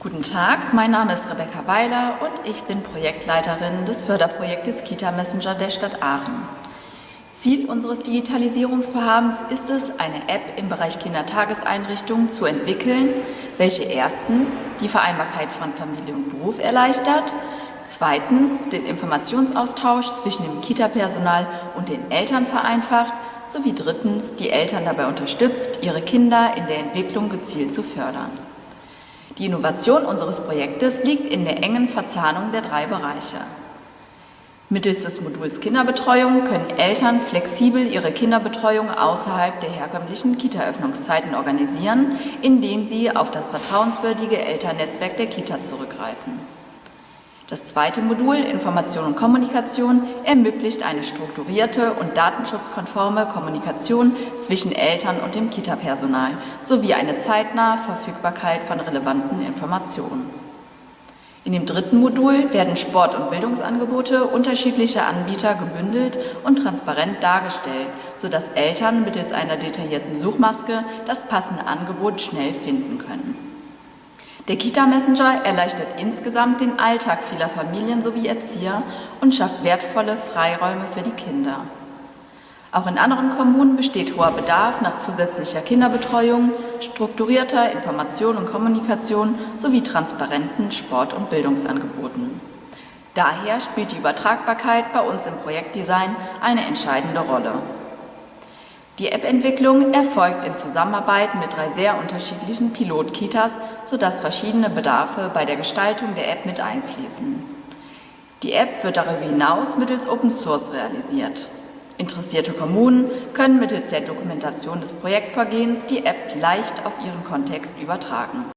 Guten Tag, mein Name ist Rebecca Weiler und ich bin Projektleiterin des Förderprojektes Kita Messenger der Stadt Aachen. Ziel unseres Digitalisierungsvorhabens ist es, eine App im Bereich Kindertageseinrichtungen zu entwickeln, welche erstens die Vereinbarkeit von Familie und Beruf erleichtert, zweitens den Informationsaustausch zwischen dem Kita-Personal und den Eltern vereinfacht sowie drittens die Eltern dabei unterstützt, ihre Kinder in der Entwicklung gezielt zu fördern. Die Innovation unseres Projektes liegt in der engen Verzahnung der drei Bereiche. Mittels des Moduls Kinderbetreuung können Eltern flexibel ihre Kinderbetreuung außerhalb der herkömmlichen Kita-Öffnungszeiten organisieren, indem sie auf das vertrauenswürdige Elternnetzwerk der Kita zurückgreifen. Das zweite Modul Information und Kommunikation ermöglicht eine strukturierte und datenschutzkonforme Kommunikation zwischen Eltern und dem Kita-Personal sowie eine zeitnahe Verfügbarkeit von relevanten Informationen. In dem dritten Modul werden Sport- und Bildungsangebote unterschiedlicher Anbieter gebündelt und transparent dargestellt, sodass Eltern mittels einer detaillierten Suchmaske das passende Angebot schnell finden können. Der Kita-Messenger erleichtert insgesamt den Alltag vieler Familien sowie Erzieher und schafft wertvolle Freiräume für die Kinder. Auch in anderen Kommunen besteht hoher Bedarf nach zusätzlicher Kinderbetreuung, strukturierter Information und Kommunikation sowie transparenten Sport- und Bildungsangeboten. Daher spielt die Übertragbarkeit bei uns im Projektdesign eine entscheidende Rolle. Die App-Entwicklung erfolgt in Zusammenarbeit mit drei sehr unterschiedlichen Pilot-Kitas, sodass verschiedene Bedarfe bei der Gestaltung der App mit einfließen. Die App wird darüber hinaus mittels Open Source realisiert. Interessierte Kommunen können mittels der Dokumentation des Projektvorgehens die App leicht auf ihren Kontext übertragen.